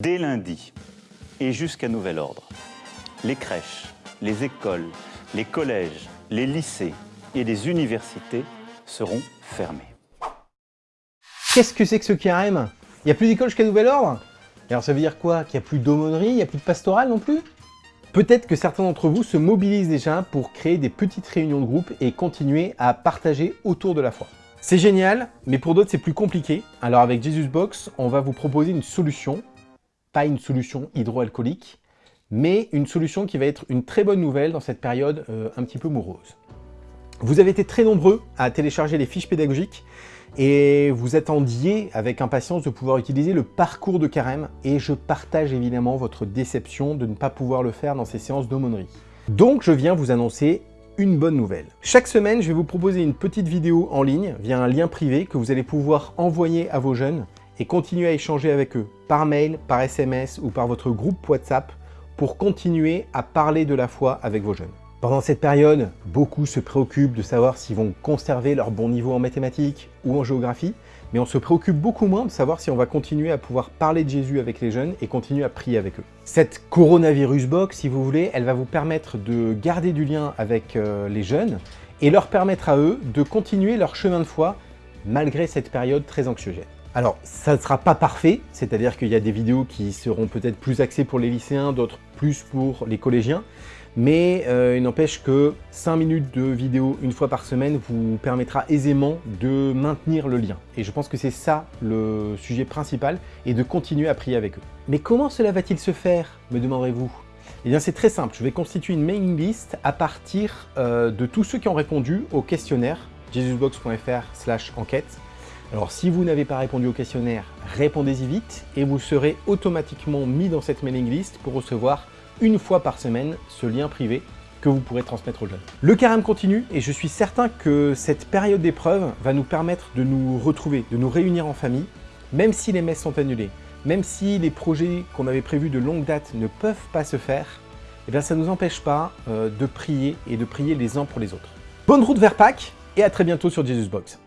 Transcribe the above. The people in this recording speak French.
Dès lundi et jusqu'à nouvel ordre, les crèches, les écoles, les collèges, les lycées et les universités seront fermés. Qu'est-ce que c'est que ce carême? Il n'y a plus d'école jusqu'à nouvel ordre? Alors ça veut dire quoi? Qu'il n'y a plus d'aumônerie, il n'y a plus de pastoral non plus? Peut-être que certains d'entre vous se mobilisent déjà pour créer des petites réunions de groupe et continuer à partager autour de la foi. C'est génial, mais pour d'autres c'est plus compliqué. Alors avec Jesus Box, on va vous proposer une solution, pas une solution hydroalcoolique, mais une solution qui va être une très bonne nouvelle dans cette période euh, un petit peu morose. Vous avez été très nombreux à télécharger les fiches pédagogiques et vous attendiez avec impatience de pouvoir utiliser le parcours de carême et je partage évidemment votre déception de ne pas pouvoir le faire dans ces séances d'aumônerie. Donc je viens vous annoncer une bonne nouvelle. Chaque semaine, je vais vous proposer une petite vidéo en ligne via un lien privé que vous allez pouvoir envoyer à vos jeunes et continuer à échanger avec eux par mail, par SMS ou par votre groupe WhatsApp pour continuer à parler de la foi avec vos jeunes. Pendant cette période, beaucoup se préoccupent de savoir s'ils vont conserver leur bon niveau en mathématiques ou en géographie, mais on se préoccupe beaucoup moins de savoir si on va continuer à pouvoir parler de Jésus avec les jeunes et continuer à prier avec eux. Cette coronavirus box, si vous voulez, elle va vous permettre de garder du lien avec euh, les jeunes et leur permettre à eux de continuer leur chemin de foi malgré cette période très anxiogène. Alors, ça ne sera pas parfait, c'est-à-dire qu'il y a des vidéos qui seront peut-être plus axées pour les lycéens, d'autres plus pour les collégiens, mais euh, il n'empêche que 5 minutes de vidéo une fois par semaine vous permettra aisément de maintenir le lien. Et je pense que c'est ça le sujet principal, et de continuer à prier avec eux. Mais comment cela va-t-il se faire, me demanderez-vous eh bien c'est très simple, je vais constituer une mailing list à partir euh, de tous ceux qui ont répondu au questionnaire jesusbox.fr enquête. Alors si vous n'avez pas répondu au questionnaire, répondez-y vite et vous serez automatiquement mis dans cette mailing list pour recevoir une fois par semaine ce lien privé que vous pourrez transmettre aux jeunes. Le carême continue et je suis certain que cette période d'épreuve va nous permettre de nous retrouver, de nous réunir en famille, même si les messes sont annulées, même si les projets qu'on avait prévus de longue date ne peuvent pas se faire, eh bien ça ne nous empêche pas euh, de prier et de prier les uns pour les autres. Bonne route vers Pâques et à très bientôt sur Jesus Box.